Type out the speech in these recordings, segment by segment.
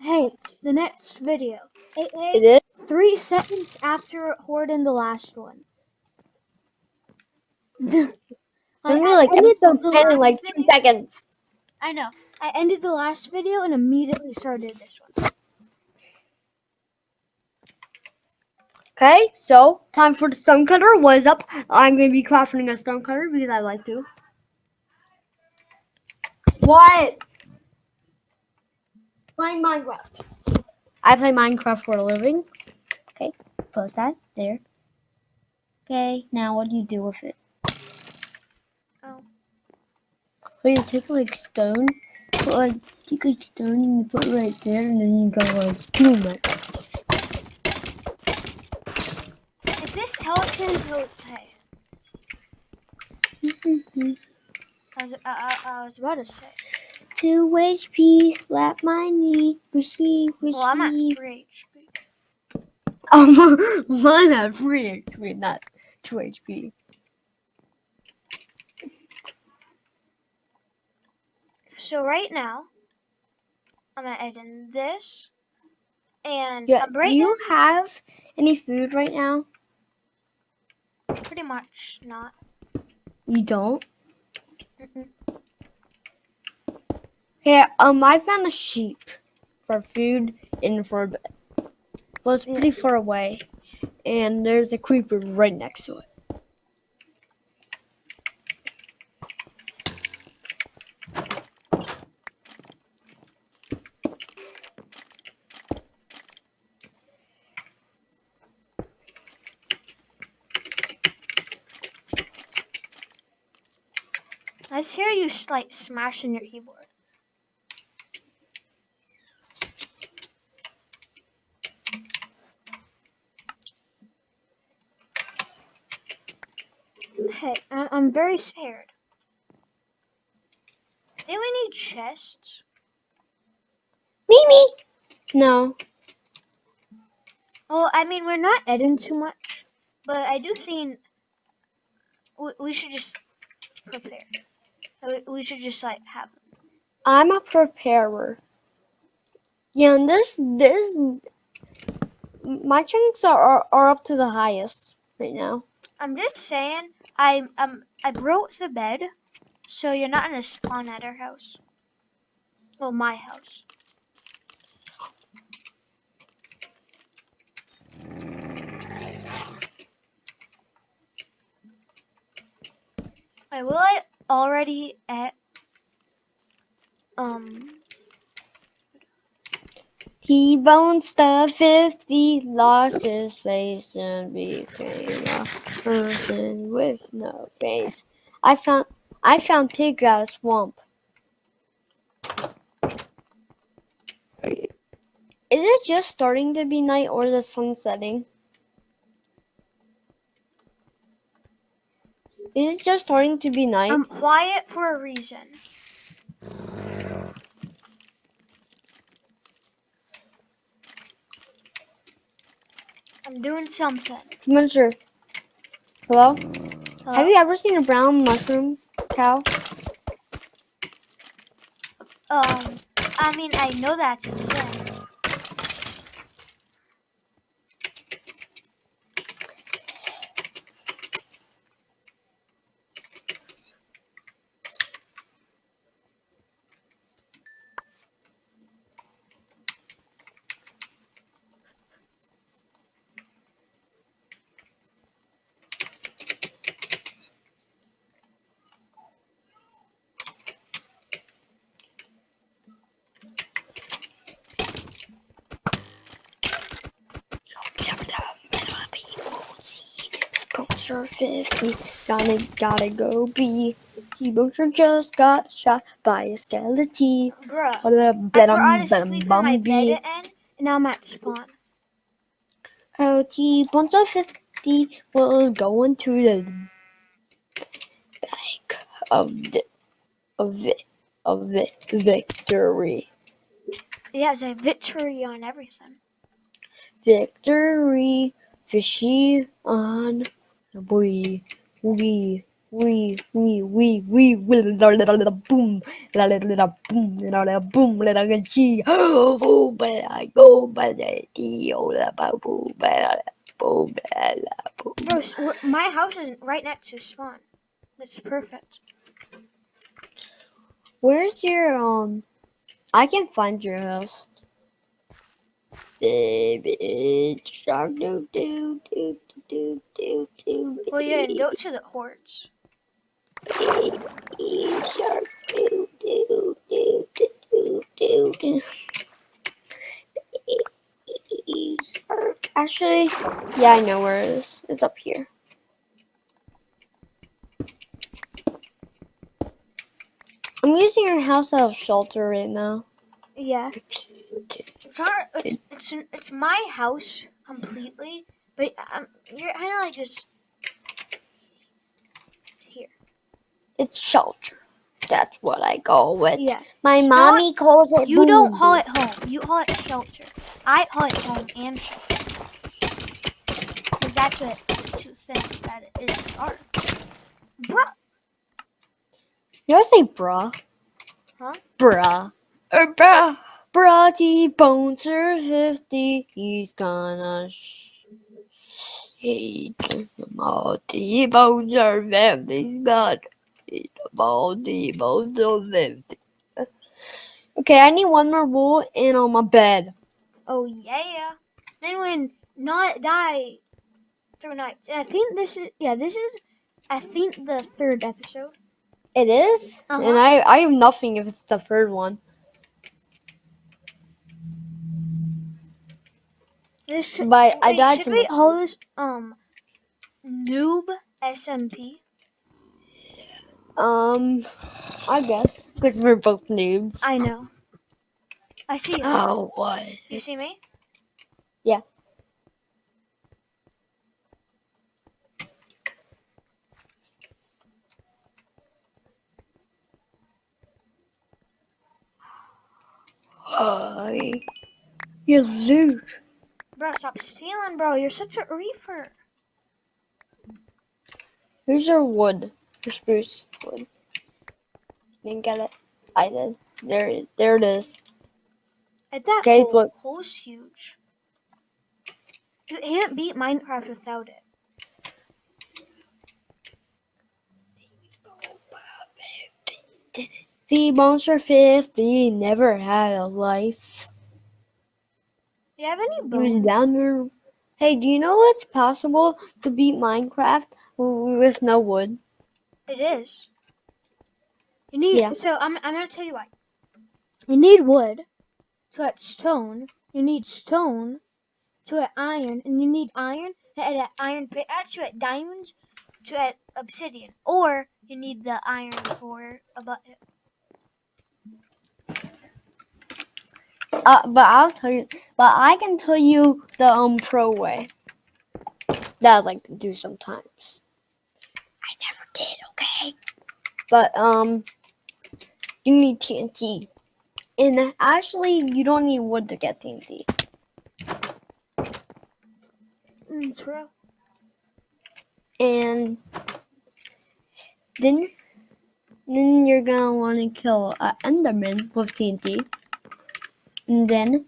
Hey, it's the next video. It is. three seconds after Horden the last one. So Like, we I like ended the 10 in like two video- seconds. I know. I ended the last video and immediately started this one. Okay, so time for the stone cutter. What is up? I'm gonna be crafting a stone cutter because I like to. What? Playing Minecraft. I play Minecraft for a living. Okay, post that there. Okay, now what do you do with it? Oh. So you take like stone, put like take like stone and you put it right there, and then you go like boom it. If this skeleton, he'll, hey, mm-hmm. I was, I, I, I was about to say. Two HP, slap my knee, receive, receive. Well, I'm at 3 HP. Um, one at three HP, not two HP. So right now, I'm gonna add in this. And Yeah, do you have any food right now? pretty much not. You don't. Mm-mm. Okay, um, I found a sheep for food and for a bed. Well, it's pretty far away, and there's a creeper right next to it. I hear you like smashing your keyboard. Hey, I- I'm very scared. Do we need chests? Mimi. No. Well, I mean, we're not editing too much, but I do think we, we should just prepare. We, we should just like have them. I'm a preparer. Yeah, and this this my chunks are, are are up to the highest right now. I'm just saying, I um I broke the bed, so you're not gonna spawn at our house. Well, my house. Wait, will I already at um T-Bone the 50 lost his face and became a person with no face. I found I found pig out of swamp. Is it just starting to be night or the sun setting? Is it just starting to be night? I'm quiet for a reason. I'm doing something. Spencer. Hello? Hello? Have you ever seen a brown mushroom cow? Um, I mean, I know that's a thing. Sponsor 50. Gotta, gotta go be. T-Boner just got shot by a skeleton. Bruh, I forgot to sleep in my bed and now I'm at spawn. Oh, T-Boner 50 was going to the bank of, the, of, vi- of vi- victory. Yeah, it's a victory on everything. Victory, fishy on boy. We We, we, we, we, we, la la la la boom, boom, boom, boom, ba la go, ba la ti, oh la ba boom, boom, boom. Bro, my house is right next to spawn. That's perfect. Where's your um? I can find your house. Baby shark do do do do do do. Well, yeah, go to the hordes. Baby shark do do do do do do. Baby shark. Actually, yeah, I know where it is. It's up here. I'm using your house as a shelter right now. Yeah. It's our, it's it's it's my house completely, but um, you're kind of like just here. It's shelter. That's what I call it. Yeah. My It's mommy calls it. You don't boom call it home. You call it shelter. I call it home and shelter. Because that's what two things that it is are. Bruh. You ever say bruh? Huh? Bruh. Er, bruh. T-Bones are 50. He's gonna sh- eat. T-Bones are 50. He's gonna eat them all. T-Bones are 50. Okay, I need one more wool and on my bed. Oh yeah. Then when not die through nights. And I think this is yeah, this is I think the third episode. It is? Uh-huh. And I, I have nothing if it's the third one. This should, I wait, died should to we call this um noob SMP? Um, I guess. Because we're both noobs. I know. I see you. Oh, what? You see me? Yeah. Hi. You're loot. Bro, stop stealing, bro. You're such a reefer. Here's your wood. Your spruce wood. Didn't get it? I did. There, there it is. And that Guys, hole, look. hole's huge. You can't beat Minecraft without it. The monster 50 never had a life. Do you have any bones? down there. Hey, do you know it's possible to beat Minecraft with no wood? It is. You need Yeah. so I'm I'm gonna tell you why. You need wood to add stone. You need stone to add iron, and you need iron to add a iron pickaxe uh, to add diamonds to add obsidian, or you need the iron for a button. Uh, but I'll tell you. But I can tell you the um pro way that I like to do sometimes. I never did. Okay. But um, you need TNT, and actually, you don't need wood to get TNT. Mm, true. and then then you're gonna want to kill an enderman with TNT, and then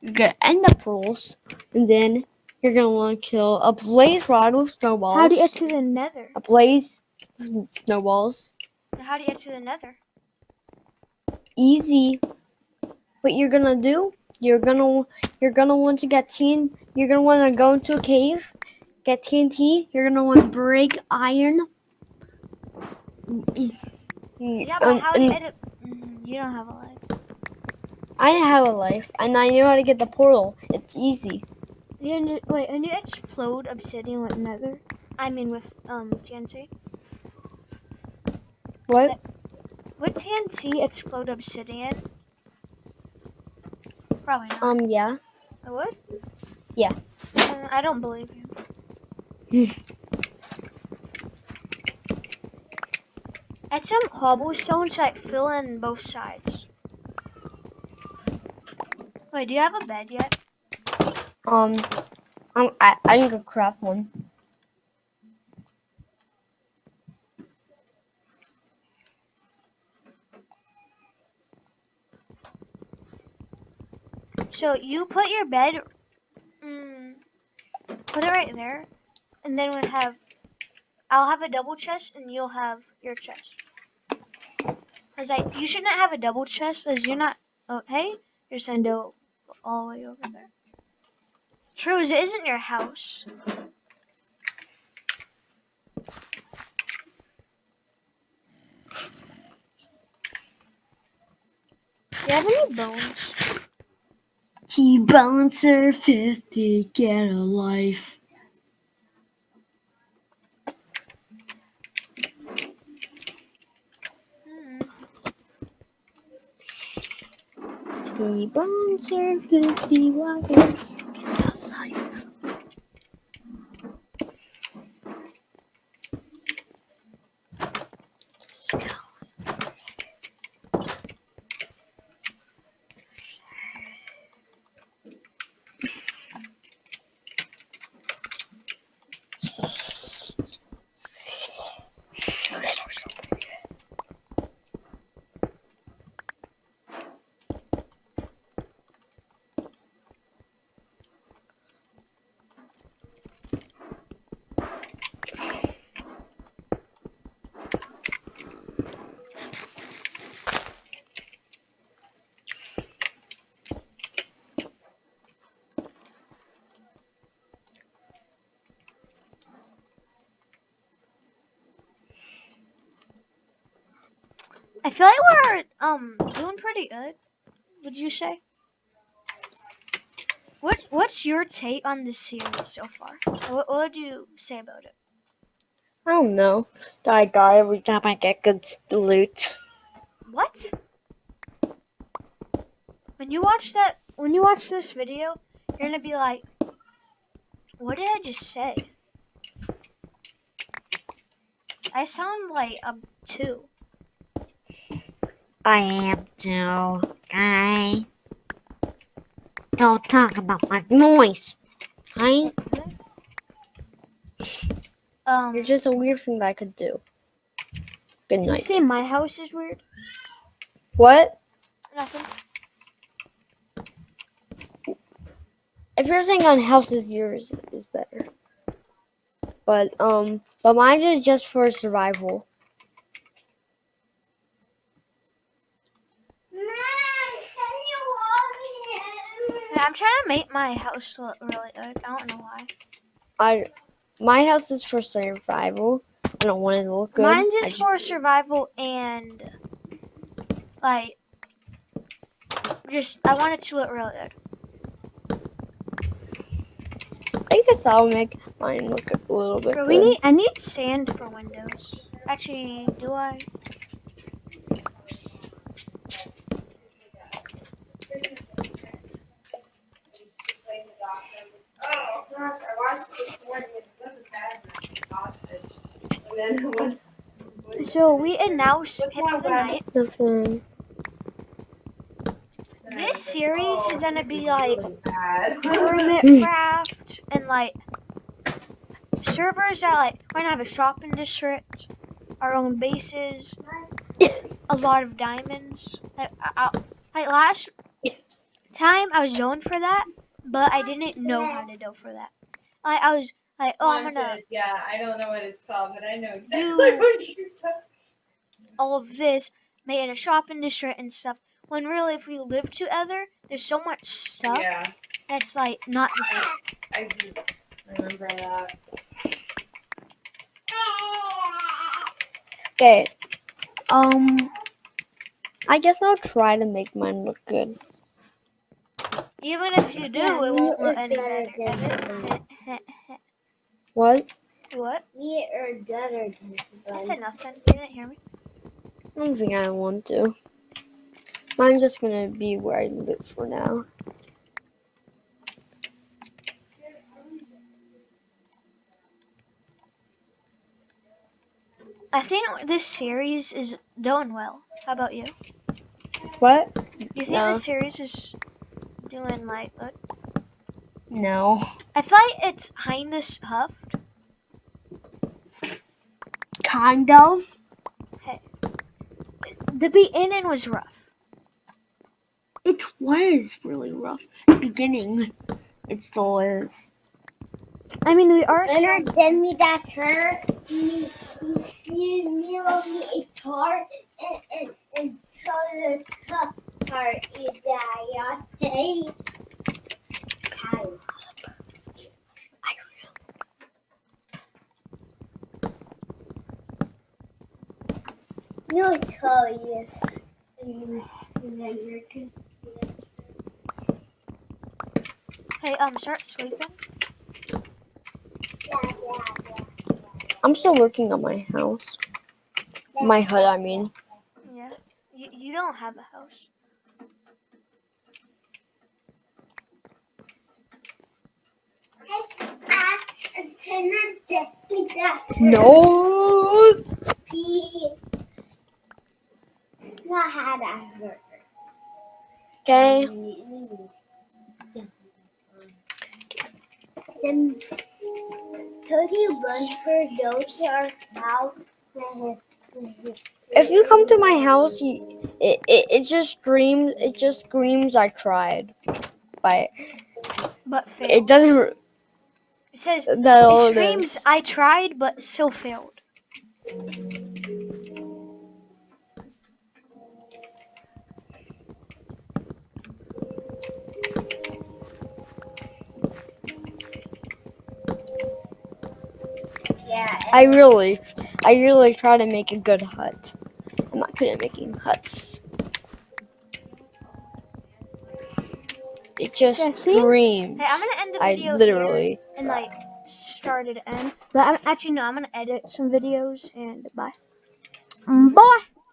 you're gonna end ender pearls, and then you're gonna want to kill a blaze rod with snowballs. How do you get to the nether? a blaze with snowballs? How do you get to the nether? Easy. What you're gonna do? You're gonna you're gonna want to get TN. You're gonna want to go into a cave, get TNT. You're gonna want to break iron. Yeah, but Um, how do you edit? Mm, you don't have a life. I have a life, and I know how to get the portal. It's easy. You wait, and you explode obsidian with nether? I mean with um TNT. What? Would TNT explode obsidian? Probably not. Um, yeah. it would? yeah. Uh, I don't believe you. Add some cobblestone to like fill in both sides. Wait, do you have a bed yet? Um, I'm, I, I can craft one. So you put your bed, mm, put it right there, and then we'll have, I'll have a double chest and you'll have your chest. Cause I, you shouldn't have a double chest as you're not, oh, okay? You're sending all the way over there. True, as it isn't your house. Do you have any bones? Are 50, get a life. T-bones are 50, why get a life? I feel like we're um doing pretty good. Would you say? What What's your take on this series so far? What, what would you say about it? I don't know. I die every time I get good loot. What? When you watch that, when you watch this video, you're gonna be like, "What did I just say?" I sound like I'm two. I am too. Okay. Don't talk about my noise. Right? Um, It's just a weird thing that I could do. Good night. you say my house is weird? What? Nothing. If you're saying on houses, yours is better. But um, but mine is just for survival. Yeah, I'm trying to make my house look really good. I don't know why. I, my house is for survival. I don't want it to look good. Mine's just just- for survival and like just I want it to look really good. I guess I'll make mine look a little bit Bro, good. we need I need sand for windows. Actually, do I? Oh gosh, I watched this morning and it wasn't bad. And then it was So we announced the night. Nothing. This series is gonna be like hermit hmm. craft and like servers that like we're gonna have a shopping district, our own bases, a lot of diamonds. Like, I, I, like last time I was going for that, but I didn't know how to go for that. Like I was like, oh, I'm gonna Wanted, Yeah, I don't know what it's called, but I know exactly Do- what you're talking all of this, made a shopping district and stuff. When really, if we live together, there's so much stuff Yeah, that's like not the same. I do remember that. Okay. Um, I guess I'll try to make mine look good. Even if you do, Yeah, it won't look any better better. What? what? We are better than I said nothing. You didn't hear me. I don't think I want to. Mine's just gonna be where I live for now. I think this series is doing well. How about you? What? You think No. this series is doing like good? No. I feel like it's Highness Huffed. Kind of. Hey. The beginning was rough. It it was really rough. Beginning, it still is. I mean, we are. so- Leonard, send me that shirt. Me, me, me, love me a tar and and and tell the top part is that hey. No, tell you. Hey, um, start sleeping. I'm still working on my house. My hut, I mean. Yeah. You, you don't have a house. No. Not had that. Okay. Then Toby run for those are out. If you come to my house, you, it, it it just screams. It just screams. I tried, but But failed. it doesn't. R- It says, That it screams. I tried, but still failed. Yeah. I really, I really try to make a good hut. I'm not good at making huts. It just Yeah, see? screams. Hey, I'm gonna end the I video here literally. And like start it end. But I'm actually no, I'm gonna edit some videos and bye. Bye.